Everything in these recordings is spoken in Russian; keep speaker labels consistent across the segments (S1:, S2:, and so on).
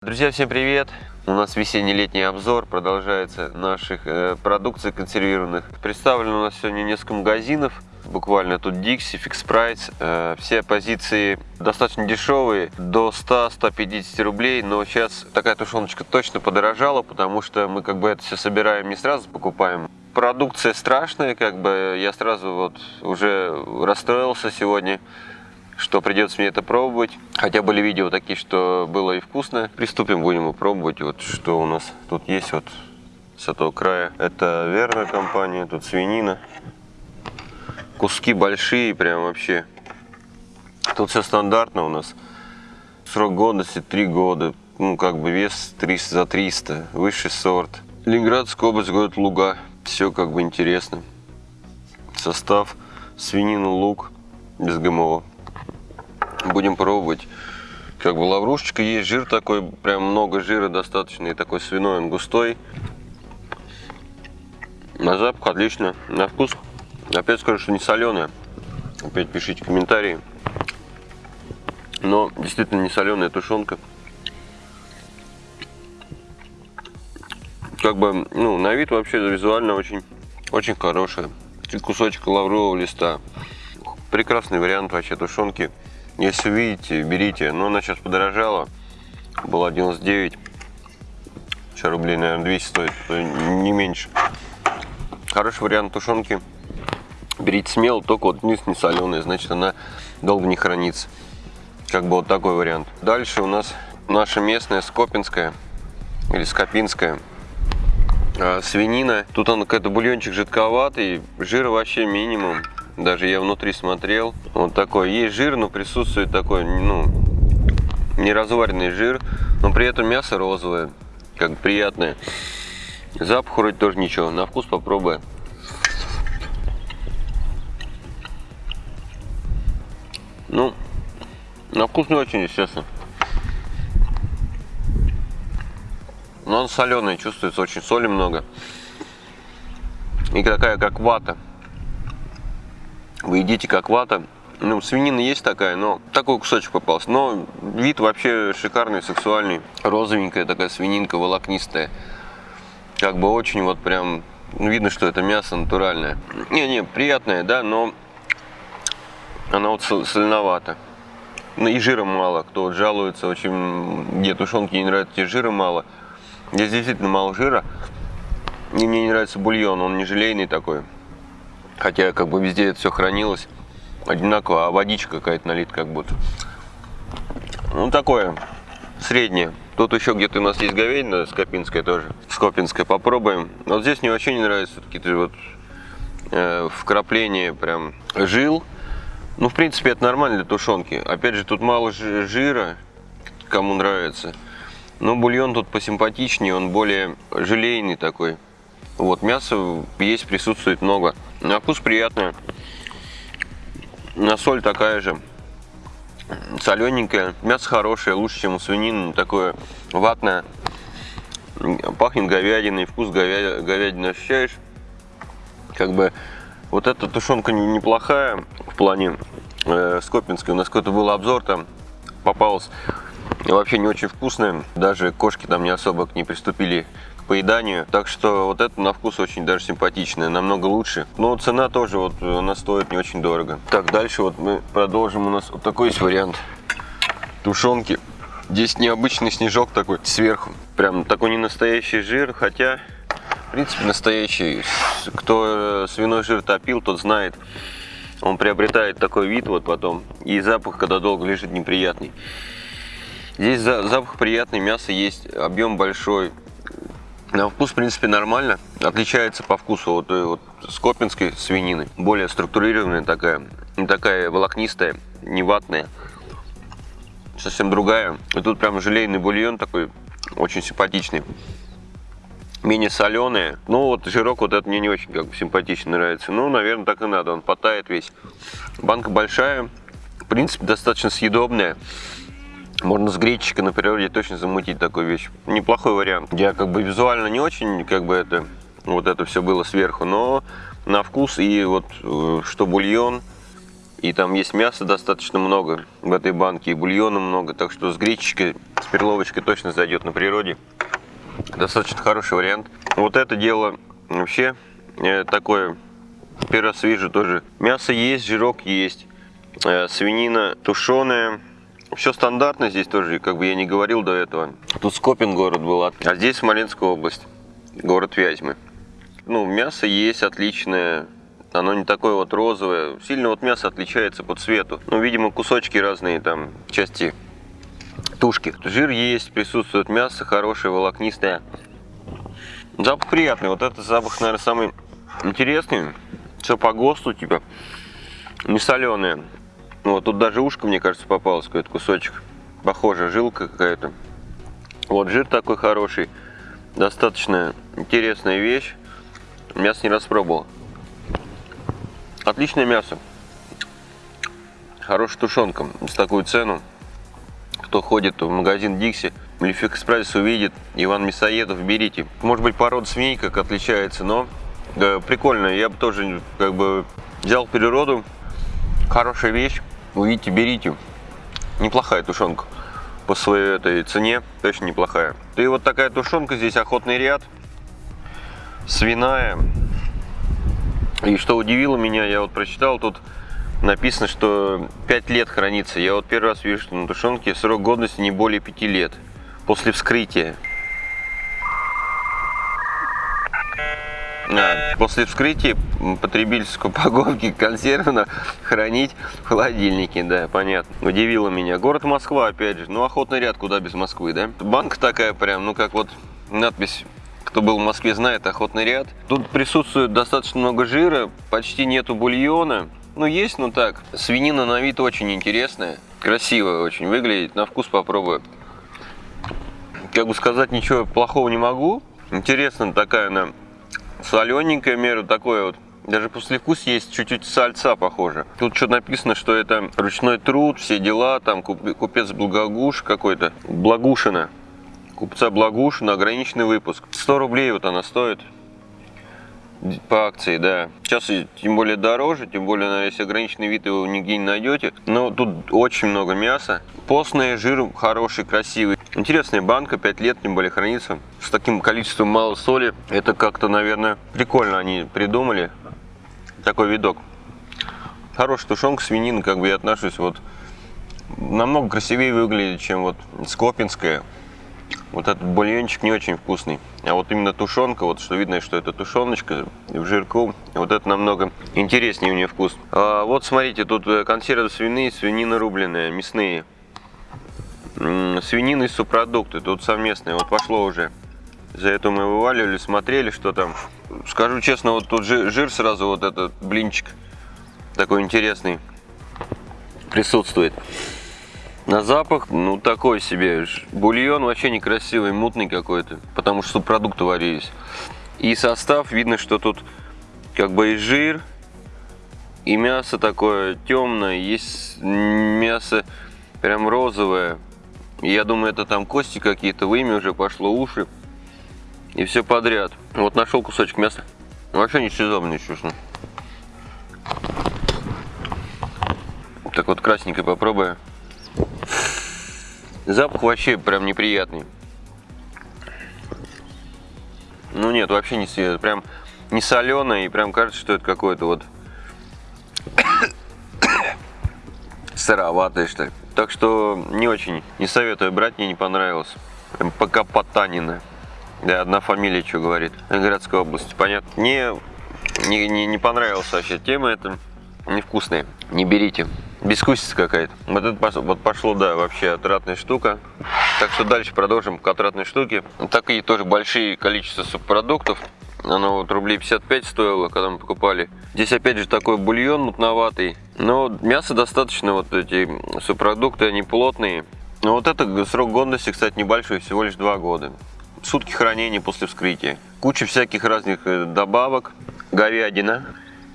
S1: Друзья, всем привет! У нас весенне-летний обзор продолжается наших э, продукций консервированных. Представлено у нас сегодня несколько магазинов. Буквально тут Dixie, Fix Price. Э, все позиции достаточно дешевые, до 100-150 рублей. Но сейчас такая тушеночка точно подорожала, потому что мы как бы это все собираем не сразу покупаем. Продукция страшная, как бы я сразу вот уже расстроился сегодня что придется мне это пробовать. Хотя были видео такие, что было и вкусно. Приступим, будем пробовать. Вот что у нас тут есть вот с этого края. Это верная компания, тут свинина. Куски большие, прям вообще. Тут все стандартно у нас. Срок годности 3 года. Ну, как бы вес 300 за 300. Высший сорт. Ленинградская область, город Луга. Все как бы интересно. Состав. Свинина, лук. Без ГМО будем пробовать. Как бы лаврушечка есть, жир такой, прям много жира достаточно, и такой свиной, он густой. На запах отлично, на вкус, опять скажу, что не соленая. Опять пишите комментарии. Но действительно не соленая тушенка. Как бы, ну, на вид вообще визуально очень, очень хорошая. Кусочек лаврового листа. Прекрасный вариант вообще тушенки. Если увидите, берите. Но она сейчас подорожала. Была 99. Сейчас рублей, наверное, 200 стоит. Не меньше. Хороший вариант тушенки. Берите смело, только вот низ не соленый, значит она долго не хранится. Как бы вот такой вариант. Дальше у нас наша местная скопинская или скопинская а, свинина. Тут он какой-то бульончик жидковатый, жира вообще минимум. Даже я внутри смотрел. Вот такой. Есть жир, но присутствует такой, ну, неразваренный жир. Но при этом мясо розовое. Как приятное. Запах вроде тоже ничего. На вкус попробуй. Ну, на вкус не очень, естественно. Но он соленый, чувствуется очень соли много. И такая, как вата вы едите как вата. Ну, свинина есть такая, но такой кусочек попался. Но вид вообще шикарный, сексуальный. Розовенькая такая свининка, волокнистая. Как бы очень вот прям ну, видно, что это мясо натуральное. Не-не, приятное, да, но она вот соленовата. Ну и жира мало. Кто вот жалуется, очень где тушенки не нравятся, тебе жира мало. Здесь действительно мало жира. И мне не нравится бульон, он не желейный такой. Хотя как бы везде это все хранилось одинаково, а водичка какая-то налит как будто. Ну такое, среднее. Тут еще где-то у нас есть говядина скопинская тоже, скопинская, попробуем. Вот здесь мне вообще не нравится какие-то вот э, вкрапления прям жил. Ну, в принципе, это нормально для тушенки. Опять же, тут мало жира, кому нравится. Но бульон тут посимпатичнее, он более желейный такой. Вот, мяса есть, присутствует много. На вкус приятная. На соль такая же. Солененькая. Мясо хорошее, лучше, чем у свинины. Такое ватное. Пахнет говядиной. Вкус говя... говядины ощущаешь. Как бы вот эта тушенка неплохая в плане э, скопинской. У нас какой-то был обзор там. Попалась вообще не очень вкусная. Даже кошки там не особо к ней приступили поеданию. Так что вот это на вкус очень даже симпатичное, намного лучше. Но цена тоже вот она стоит не очень дорого. Так, дальше вот мы продолжим. У нас вот такой есть вариант тушенки. Здесь необычный снежок такой сверху. Прям такой не настоящий жир, хотя в принципе настоящий. Кто свиной жир топил, тот знает. Он приобретает такой вид вот потом. И запах, когда долго лежит, неприятный. Здесь запах приятный, мясо есть, объем большой. На вкус, в принципе, нормально. Отличается по вкусу от, от скопинской свинины. Более структурированная такая. Не такая волокнистая, не ватная. Совсем другая. И тут прям желейный бульон такой, очень симпатичный. Менее соленые. Ну вот жирок вот это мне не очень как бы симпатично нравится. Ну, наверное, так и надо. Он потает весь. Банка большая. В принципе, достаточно съедобная. Можно с гречечкой на природе точно замутить такую вещь. Неплохой вариант. Я как бы визуально не очень, как бы это, вот это все было сверху, но на вкус и вот э, что бульон, И там есть мяса достаточно много в этой банке, и бульона много. Так что с гречечкой, с перловочкой точно зайдет на природе. Достаточно хороший вариант. Вот это дело вообще э, такое, первый раз вижу тоже. Мясо есть, жирок есть. Э, свинина тушеная. Все стандартно здесь тоже, как бы я не говорил до этого. Тут Скопин город был, а здесь Смоленская область, город Вязьмы. Ну, мясо есть отличное, оно не такое вот розовое. Сильно вот мясо отличается по цвету. Ну, видимо, кусочки разные там, части тушки. Жир есть, присутствует мясо хорошее, волокнистое. Запах приятный. Вот этот запах, наверное, самый интересный. Все по ГОСТу, типа, не соленое. Ну, вот тут даже ушко, мне кажется, попалось, какой-то кусочек. Похоже, жилка какая-то. Вот жир такой хороший. Достаточно интересная вещь. Мясо не распробовал. Отличное мясо. Хорошая тушенка. За такую цену. Кто ходит в магазин Дикси, Лиф Экспресс увидит Иван Мясоедов, берите. Может быть порода свиней как отличается, но да, прикольно. Я бы тоже как бы взял природу. Хорошая вещь. Увидите, берите. Неплохая тушенка по своей этой цене, точно неплохая. И вот такая тушенка, здесь охотный ряд, свиная. И что удивило меня, я вот прочитал, тут написано, что 5 лет хранится. Я вот первый раз вижу, что на тушенке срок годности не более 5 лет после вскрытия. После вскрытия потребительской упаковки консервно хранить в холодильнике, да, понятно. Удивило меня. Город Москва, опять же, ну охотный ряд, куда без Москвы, да? Банка такая прям, ну как вот надпись кто был в Москве, знает охотный ряд. Тут присутствует достаточно много жира, почти нету бульона. Ну, есть, но так. Свинина на вид очень интересная, красивая очень выглядит. На вкус попробую. Как бы сказать, ничего плохого не могу. Интересно, такая она солененькая меру, такое вот. Даже после вкус есть чуть-чуть сальца похоже. Тут что написано, что это ручной труд, все дела, там купец Благогуш какой-то, Благушина. Купца Благушина, ограниченный выпуск. 100 рублей вот она стоит по акции, да. Сейчас тем более дороже, тем более, наверное, если ограниченный вид его нигде не найдете. Но тут очень много мяса. Постный жир хороший, красивый. Интересная банка, 5 лет, тем более хранится. С таким количеством мало соли. Это как-то, наверное, прикольно они придумали. Такой видок. Хорошая тушенка, свинина, как бы я отношусь вот намного красивее выглядит, чем вот скопинская. Вот этот бульончик не очень вкусный. А вот именно тушенка, вот что видно, что это тушеночка в жирку, вот это намного интереснее у нее вкус. А вот смотрите, тут консервы свиные, свинина рубленая, мясные. Свинина и субпродукты, тут совместные, вот пошло уже. За это мы вываливали, смотрели, что там. Скажу честно, вот тут жир, жир сразу, вот этот блинчик такой интересный присутствует. На запах, ну такой себе. Бульон вообще некрасивый, мутный какой-то, потому что продукты варились. И состав, видно, что тут как бы и жир, и мясо такое темное, есть мясо прям розовое. Я думаю, это там кости какие-то, вымя уже пошло, уши. И все подряд. Вот нашел кусочек мяса. Вообще не сезонный, честно. Так вот красненькое попробую. Запах вообще прям неприятный. Ну нет, вообще не свежий. Прям не соленый и прям кажется, что это какое-то вот сыроватое что ли. Так что не очень, не советую брать, мне не понравилось. Пока потанина. Да, одна фамилия что говорит. Городской области, понятно. Мне не, не, не понравилась вообще тема эта. Невкусная. Не берите. Бескусица какая-то. Вот это вот пошло, да, вообще отратная штука. Так что дальше продолжим к отратной штуке. Такие тоже большие количество субпродуктов. Оно вот рублей 55 стоило, когда мы покупали. Здесь опять же такой бульон мутноватый. Но мясо достаточно, вот эти субпродукты, они плотные. Но вот это срок годности, кстати, небольшой, всего лишь 2 года. Сутки хранения после вскрытия. Куча всяких разных э, добавок. Говядина.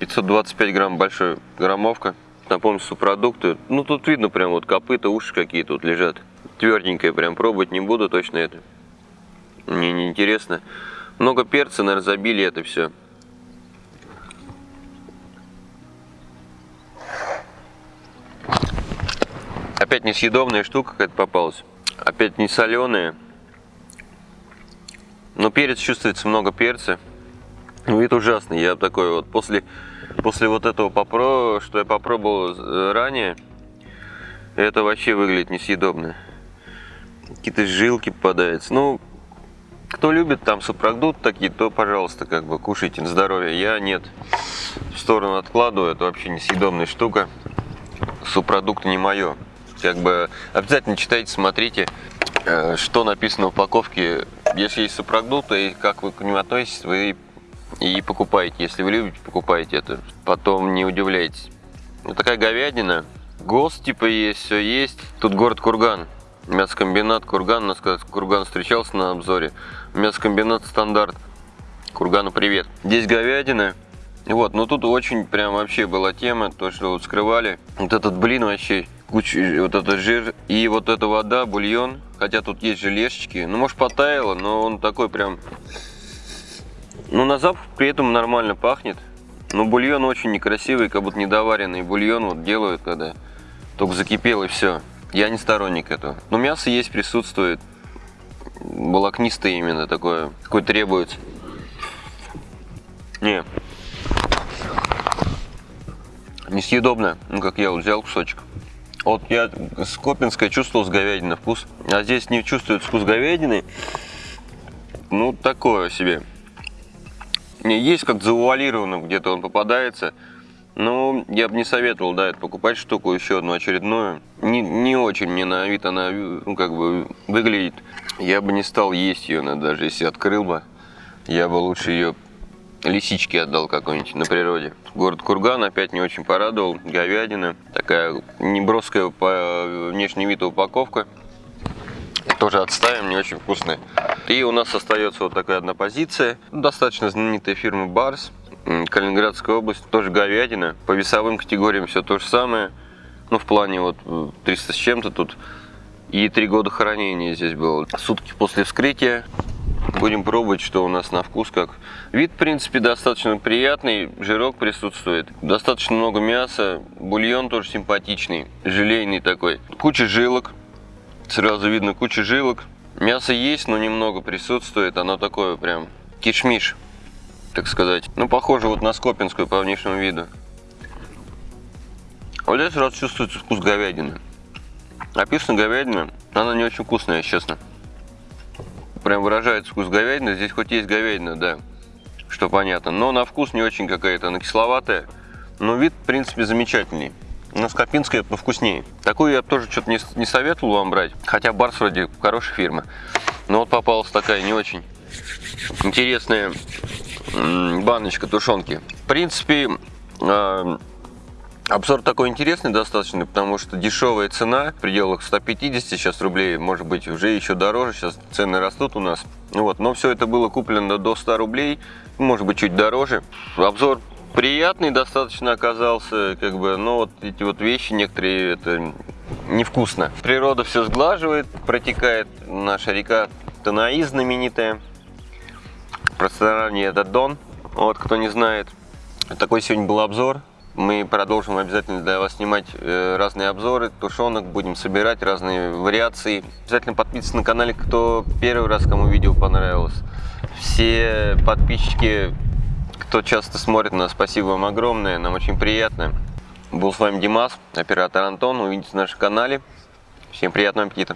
S1: 525 грамм большой граммовка напомню, субпродукты. Ну, тут видно прям вот копыта, уши какие тут лежат. Тверденькое прям пробовать не буду точно это. Мне не интересно. Много перца, наверное, забили это все. Опять несъедобная штука какая-то попалась. Опять не соленая. Но перец чувствуется много перца. Ну, вид ужасный. Я такой вот после, после вот этого попро, что я попробовал э, ранее, это вообще выглядит несъедобно. Какие-то жилки попадаются. Ну, кто любит там супродукт такие, то, пожалуйста, как бы кушайте на здоровье. Я нет. В сторону откладываю. Это вообще несъедобная штука. Супродукт не мое. Как бы обязательно читайте, смотрите, э, что написано в упаковке. Если есть супродукты, и как вы к ним относитесь, вы и покупаете. Если вы любите, покупаете это. Потом не удивляйтесь. Вот такая говядина. ГОСТ типа есть, все есть. Тут город Курган. Мясокомбинат Курган. У нас Курган встречался на обзоре. Мясокомбинат стандарт. Кургану привет. Здесь говядина. Вот, ну тут очень прям вообще была тема, то, что вот скрывали. Вот этот блин вообще, куча, вот этот жир и вот эта вода, бульон. Хотя тут есть желешечки. Ну, может, потаяло, но он такой прям ну, на запах при этом нормально пахнет. Но бульон очень некрасивый, как будто недоваренный бульон вот делают, когда только закипел и все. Я не сторонник этого. Но мясо есть, присутствует. Волокнистое именно такое, какое требуется. Не. Несъедобно. Ну, как я вот взял кусочек. Вот я с Копинской чувствовал с говядиной вкус, а здесь не чувствует вкус говядины. Ну, такое себе. Не, есть как завуалированно где-то он попадается. Но я бы не советовал, да, это покупать штуку еще одну очередную. Не, не очень мне на вид она, ну, как бы, выглядит. Я бы не стал есть ее, даже если открыл бы. Я бы лучше ее лисички отдал какой-нибудь на природе. Город Курган опять не очень порадовал. Говядина. Такая неброская по внешний вид упаковка. Тоже отставим, не очень вкусная. И у нас остается вот такая одна позиция. Достаточно знаменитая фирма Барс. Калининградская область. Тоже говядина. По весовым категориям все то же самое. Ну, в плане вот 300 с чем-то тут. И три года хранения здесь было. Сутки после вскрытия. Будем пробовать, что у нас на вкус как. Вид, в принципе, достаточно приятный. Жирок присутствует. Достаточно много мяса. Бульон тоже симпатичный. Желейный такой. Куча жилок. Сразу видно куча жилок. Мясо есть, но немного присутствует. Оно такое прям кишмиш, так сказать. Ну, похоже вот на скопинскую по внешнему виду. Вот здесь сразу чувствуется вкус говядины. Написано говядина, она не очень вкусная, честно. Прям выражается вкус говядины. Здесь хоть есть говядина, да, что понятно. Но на вкус не очень какая-то, она кисловатая. Но вид, в принципе, замечательный. Но Скопинская повкуснее. Такую я тоже что-то не, не советовал вам брать. Хотя Барс вроде хорошая фирма. Но вот попалась такая не очень интересная баночка тушенки. В принципе, а, Обзор такой интересный достаточно, потому что дешевая цена в пределах 150 сейчас рублей, может быть уже еще дороже, сейчас цены растут у нас. Вот, но все это было куплено до 100 рублей, может быть чуть дороже. Обзор приятный достаточно оказался, как бы, но вот эти вот вещи некоторые, это невкусно. Природа все сглаживает, протекает наша река Танаи знаменитая. Пространстве это Дон, вот кто не знает. Такой сегодня был обзор. Мы продолжим обязательно для вас снимать э, разные обзоры, тушенок, будем собирать разные вариации. Обязательно подписывайтесь на канале, кто первый раз, кому видео понравилось. Все подписчики кто часто смотрит нас, спасибо вам огромное, нам очень приятно. Был с вами Димас, оператор Антон, увидитесь на нашем канале. Всем приятного аппетита!